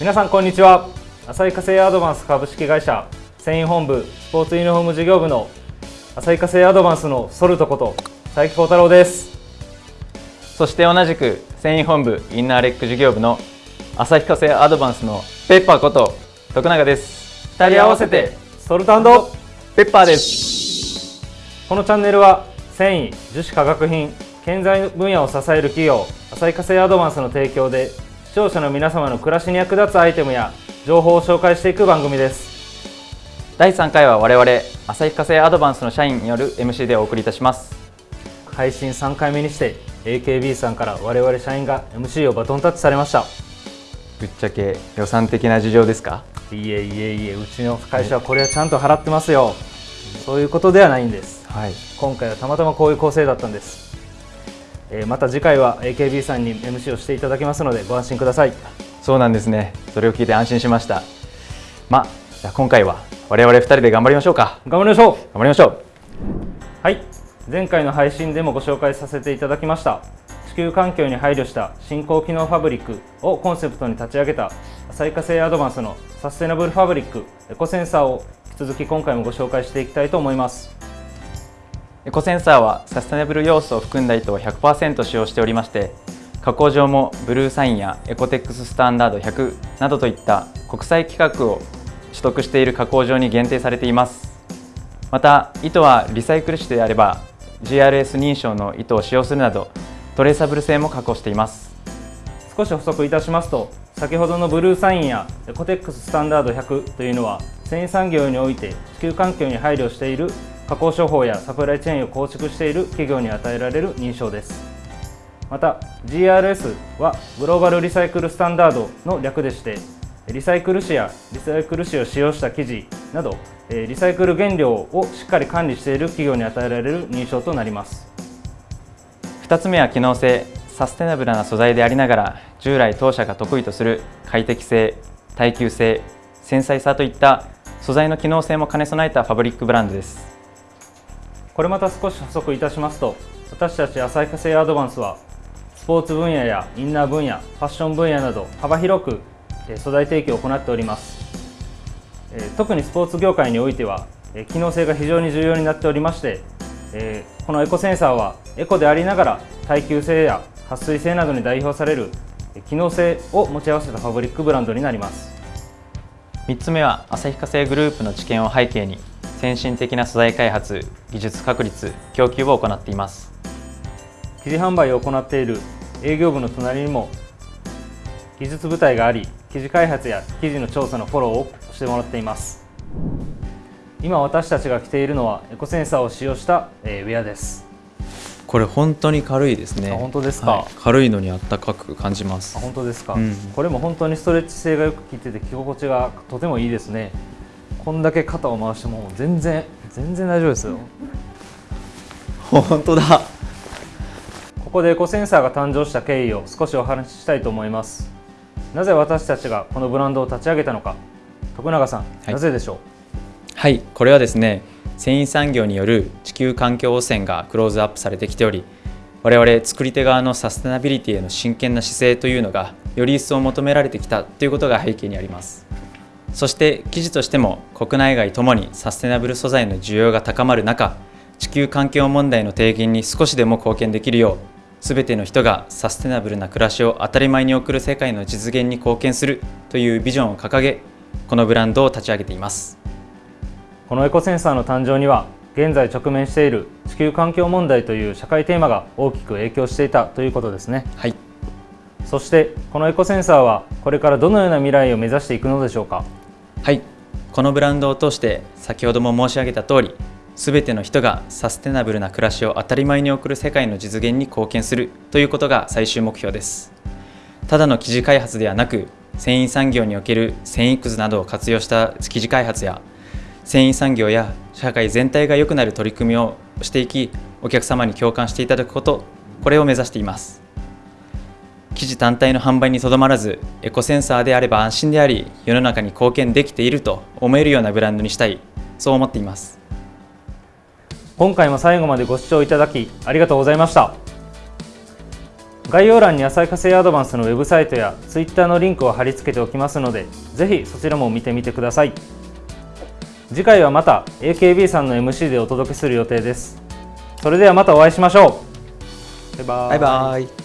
皆さんこんにちは。旭化成アドバンス株式会社繊維本部スポーツユニフォーム事業部の旭化成アドバンスのソルトこと佐伯幸太郎です。そして同じく繊維本部インナーレック事業部の旭化成アドバンスのペッパーこと徳永です。2人合わせてソルトペッパーです。このチャンネルは繊維樹脂化学品建材分野を支える企業旭化成アドバンスの提供で視聴者の皆様の暮らしに役立つアイテムや情報を紹介していく番組です。第3回は我々旭化成アドバンスの社員による MC でお送りいたします。配信3回目にして AKB さんから我々社員が MC をバトンタッチされました。ぶっちゃけ予算的な事情ですか？いえいえいえうちの会社はこれはちゃんと払ってますよ。そういうことではないんです。はい。今回はたまたまこういう構成だったんです、えーまた次回は AKB さんに MC をしていただきますのでご安心ください。そうなんですね。それを聞いて安心しました。まあじゃあ今回は我々2人で頑張りましょうか。頑張りましょう。頑張りましょう。はい。前回の配信でもご紹介させていただきました。地球環境に配慮した新興機能ファブリックをコンセプトに立ち上げた旭化成アドバンスのサステナブルファブリックエコセンサーを引き続き今回もご紹介していきたいと思いますエコセンサーはサステナブル要素を含んだ糸を100%使用しておりまして加工上もブルーサインやエコテックススタンダード100などといった国際規格を取得している加工上に限定されています。また糸はリサイクル紙であれば GRS 認証の糸を使用するなどトレーサブル性も確保しています。少し補足いたしますと先ほどのブルーサインやエコテックススタンダード100というのは繊維産業において地球環境に配慮している加工処方やサプライチェーンを構築している企業に与えられる認証です。また GRS はグローバルリサイクルスタンダードの略でしてリサイクル紙やリサイクル紙を使用した生地などリサイクル原料をしっかり管理している企業に与えられる認証となります。2つ目は機能性サステナブルな素材でありながら従来当社が得意とする快適性耐久性繊細さといった素材の機能性も兼ね備えたファブリックブランドです。これまた少し補足いたしますと私たち旭化成アドバンスはスポーツ分野やインナー分野ファッション分野など幅広く素材提供を行っております。特にスポーツ業界においては機能性が非常に重要になっておりましてこのエコセンサーはエコでありながら耐久性や撥水性などに代表される機能性を持ち合わせたファブリックブランドになります。3つ目は旭化成グループの知見を背景に先進的な素材開発技術確立供給を行っています。生地販売を行っている営業部の隣にも技術部隊があり生地開発や生地の調査のフォローをしてもらっています。今私たちが着ているのはエコセンサーを使用した、えウェアです。これ本当に軽いですね。あ本当ですか？はい。軽いのにあったかく感じます。あ本当ですか、うん。これも本当にストレッチ性がよく効いてて着心地がとてもいいですね。こんだけ肩を回しても全然全然大丈夫ですよ。本当だ。ここでエコセンサーが誕生した経緯を少しお話ししたいと思います。なぜ私たちがこのブランドを立ち上げたのか。徳永さん、い。なぜでしょう？はい。これはですね繊維産業による地球環境汚染がクローズアップされてきており我々作り手側のサステナビリティへの真剣な姿勢というのがより一層求められてきたということが背景にあります。そして記事としても国内外ともにサステナブル素材の需要が高まる中地球環境問題の低減に少しでも貢献できるよう全ての人がサステナブルな暮らしを当たり前に送る世界の実現に貢献するというビジョンを掲げこのブランドを立ち上げています。このエコセンサーの誕生には現在直面している地球環境問題という社会テーマが大きく影響していたということですね。はい。そしてこのエコセンサーはこれからどのような未来を目指していくのでしょうか？はい。このブランドを通して先ほども申し上げた通り全ての人がサステナブルな暮らしを当たり前に送る世界の実現に貢献するということが最終目標です。ただの生地開発ではなく繊維産業における繊維くずなどを活用した生地開発や繊維産業や社会全体が良くなる取り組みをしていきお客様に共感していただくことこれを目指しています。生地単体の販売にとどまらずエコセンサーであれば安心であり世の中に貢献できていると思えるようなブランドにしたい。そう思っています。今回も最後までご視聴いただきありがとうございました。概要欄に浅い火星アドバンスのウェブサイトや Twitter のリンクを貼り付けておきますのでぜひそちらも見てみてください。次回はまた AKB さんの MC でお届けする予定です。それではまたお会いしましょう。バイババイバイ